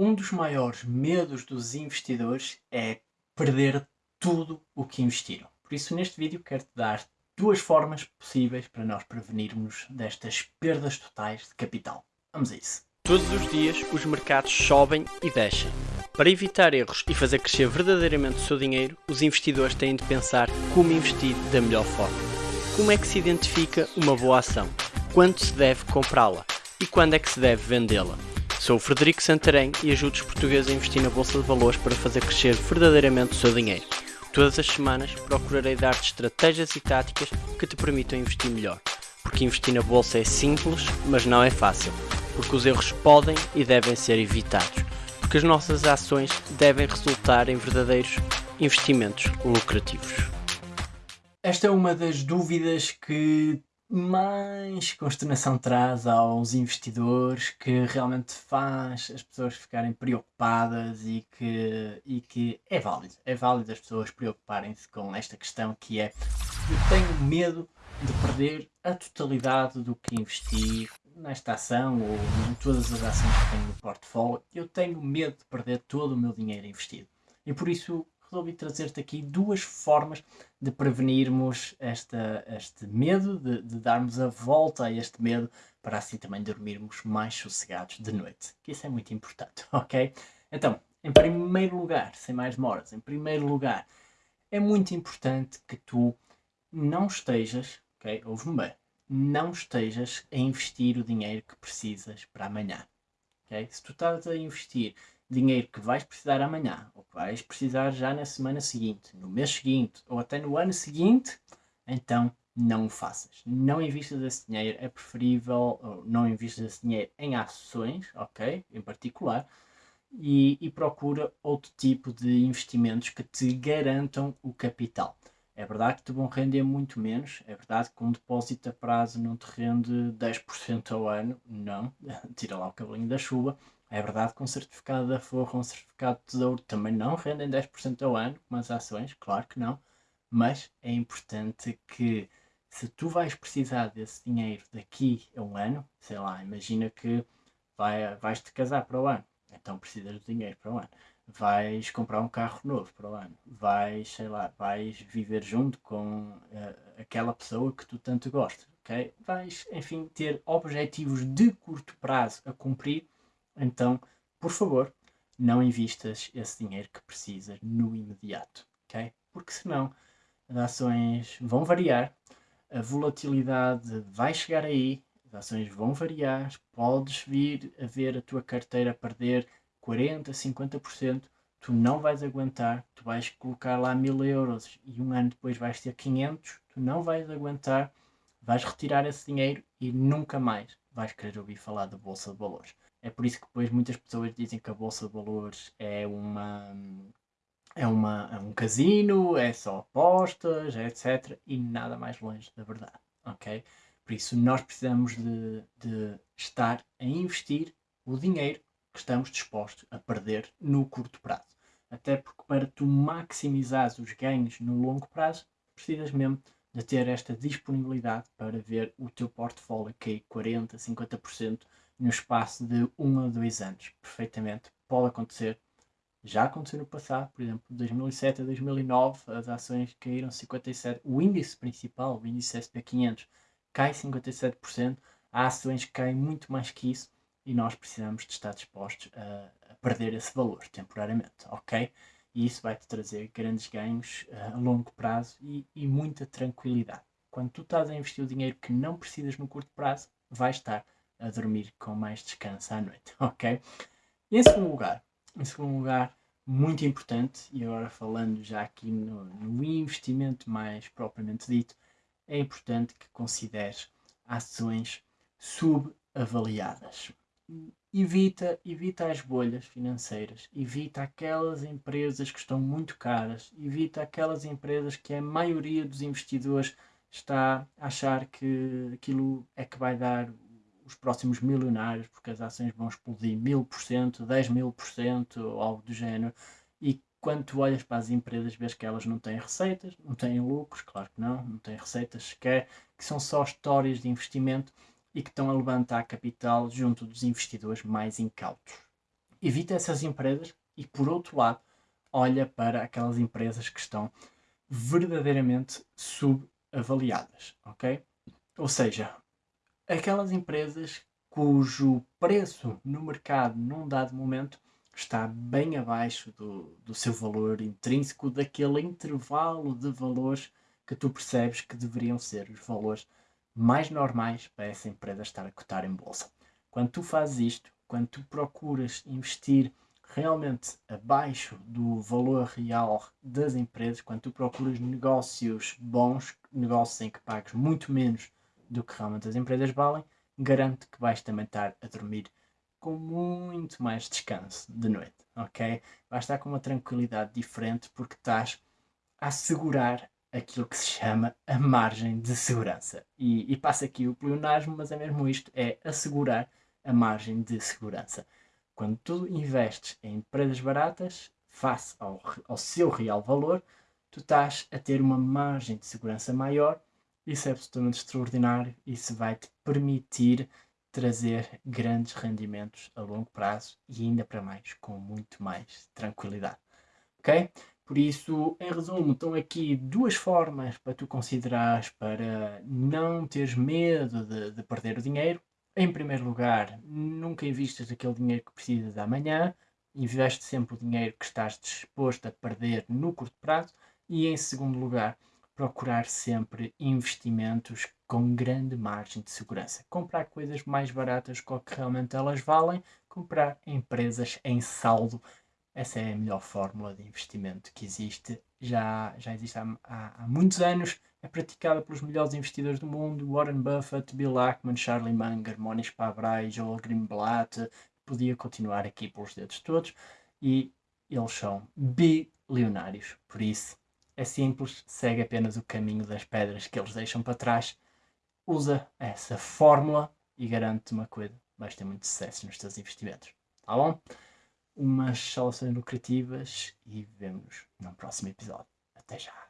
Um dos maiores medos dos investidores é perder tudo o que investiram. Por isso, neste vídeo, quero-te dar duas formas possíveis para nós prevenirmos destas perdas totais de capital. Vamos a isso. Todos os dias, os mercados sobem e descem. Para evitar erros e fazer crescer verdadeiramente o seu dinheiro, os investidores têm de pensar como investir da melhor forma. Como é que se identifica uma boa ação? Quando se deve comprá-la? E quando é que se deve vendê-la? Sou o Frederico Santarém e ajudo os portugueses a investir na Bolsa de Valores para fazer crescer verdadeiramente o seu dinheiro. Todas as semanas procurarei dar-te estratégias e táticas que te permitam investir melhor. Porque investir na Bolsa é simples, mas não é fácil. Porque os erros podem e devem ser evitados. Porque as nossas ações devem resultar em verdadeiros investimentos lucrativos. Esta é uma das dúvidas que mais consternação traz aos investidores, que realmente faz as pessoas ficarem preocupadas e que, e que é válido, é válido as pessoas preocuparem-se com esta questão que é eu tenho medo de perder a totalidade do que investi nesta ação ou em todas as ações que tenho no portfólio, eu tenho medo de perder todo o meu dinheiro investido. E por isso resolvi trazer-te aqui duas formas de prevenirmos esta, este medo, de, de, darmos a volta a este medo, para assim também dormirmos mais sossegados de noite. Que isso é muito importante, ok? Então, em primeiro lugar, sem mais demoras, em primeiro lugar, é muito importante que tu não estejas, ok? Ouve-me bem, não estejas a investir o dinheiro que precisas para amanhã. ok? Se tu estás a investir dinheiro que vais precisar amanhã, ou que vais precisar já na semana seguinte, no mês seguinte, ou até no ano seguinte, então não o faças. Não investas esse dinheiro, é preferível não investas esse dinheiro em ações, ok? Em particular, e, e procura outro tipo de investimentos que te garantam o capital. É verdade que te vão render muito menos, é verdade que um depósito a prazo não te rende 10% ao ano, não, tira lá o cabelinho da chuva, é verdade que um certificado da Forra ou um certificado de tesouro também não rendem 10% ao ano, como as ações, claro que não, mas é importante que se tu vais precisar desse dinheiro daqui a um ano, sei lá, imagina que vai, vais te casar para o ano, então precisas de dinheiro para o ano. Vais comprar um carro novo para o ano, vais, sei lá, vais viver junto com uh, aquela pessoa que tu tanto gostas, ok? Vais, enfim, ter objetivos de curto prazo a cumprir então, por favor, não invistas esse dinheiro que precisas no imediato, ok? Porque senão as ações vão variar, a volatilidade vai chegar aí, as ações vão variar, podes vir a ver a tua carteira perder 40, 50%, tu não vais aguentar, tu vais colocar lá mil euros e um ano depois vais ter 500, tu não vais aguentar, vais retirar esse dinheiro e nunca mais vais querer ouvir falar da Bolsa de Valores. É por isso que depois muitas pessoas dizem que a Bolsa de Valores é uma é, uma, é um casino, é só apostas, etc. E nada mais longe da verdade, ok? Por isso nós precisamos de, de estar a investir o dinheiro que estamos dispostos a perder no curto prazo. Até porque para tu maximizares os ganhos no longo prazo, precisas mesmo de ter esta disponibilidade para ver o teu portfólio cair 40, 50% no espaço de um a dois anos. Perfeitamente, pode acontecer. Já aconteceu no passado, por exemplo, de 2007 a 2009, as ações caíram 57%. O índice principal, o índice SP500, cai 57%. Há ações que caem muito mais que isso e nós precisamos de estar dispostos a, a perder esse valor temporariamente, ok? E isso vai-te trazer grandes ganhos uh, a longo prazo e, e muita tranquilidade. Quando tu estás a investir o dinheiro que não precisas no curto prazo, vai estar a dormir com mais descanso à noite, ok? E em segundo lugar, em segundo lugar, muito importante, e agora falando já aqui no, no investimento mais propriamente dito, é importante que consideres ações subavaliadas. Evita, evita as bolhas financeiras, evita aquelas empresas que estão muito caras, evita aquelas empresas que a maioria dos investidores está a achar que aquilo é que vai dar os próximos milionários, porque as ações vão explodir mil por cento, dez mil por cento, algo do género, e quando tu olhas para as empresas vês que elas não têm receitas, não têm lucros, claro que não, não têm receitas sequer, que são só histórias de investimento e que estão a levantar capital junto dos investidores mais incautos. evita essas empresas e, por outro lado, olha para aquelas empresas que estão verdadeiramente subavaliadas, ok? Ou seja, aquelas empresas cujo preço no mercado num dado momento está bem abaixo do, do seu valor intrínseco, daquele intervalo de valores que tu percebes que deveriam ser os valores mais normais para essa empresa estar a cotar em bolsa. Quando tu fazes isto, quando tu procuras investir realmente abaixo do valor real das empresas, quando tu procuras negócios bons, negócios em que pagues muito menos do que realmente as empresas valem, garanto que vais também estar a dormir com muito mais descanso de noite, ok? Vais estar com uma tranquilidade diferente porque estás a assegurar aquilo que se chama a margem de segurança. E, e passa aqui o pleonasmo, mas é mesmo isto, é assegurar a margem de segurança. Quando tu investes em empresas baratas, face ao, ao seu real valor, tu estás a ter uma margem de segurança maior. Isso é absolutamente extraordinário. Isso vai te permitir trazer grandes rendimentos a longo prazo e ainda para mais, com muito mais tranquilidade. Ok? Por isso, em resumo, estão aqui duas formas para tu considerares para não teres medo de, de perder o dinheiro em primeiro lugar, nunca investas aquele dinheiro que precisas amanhã, investe sempre o dinheiro que estás disposto a perder no curto prazo. E em segundo lugar, procurar sempre investimentos com grande margem de segurança. Comprar coisas mais baratas com que realmente elas valem, comprar empresas em saldo. Essa é a melhor fórmula de investimento que existe. Já, já existe há, há, há muitos anos. É praticada pelos melhores investidores do mundo, Warren Buffett, Bill Ackman, Charlie Munger, Monish Pabrai, Joel Greenblatt, podia continuar aqui pelos dedos todos, e eles são bilionários, por isso é simples, segue apenas o caminho das pedras que eles deixam para trás, usa essa fórmula e garante uma coisa, vais ter muito sucesso nos teus investimentos, tá bom? Umas soluções lucrativas e vemos no próximo episódio. Até já!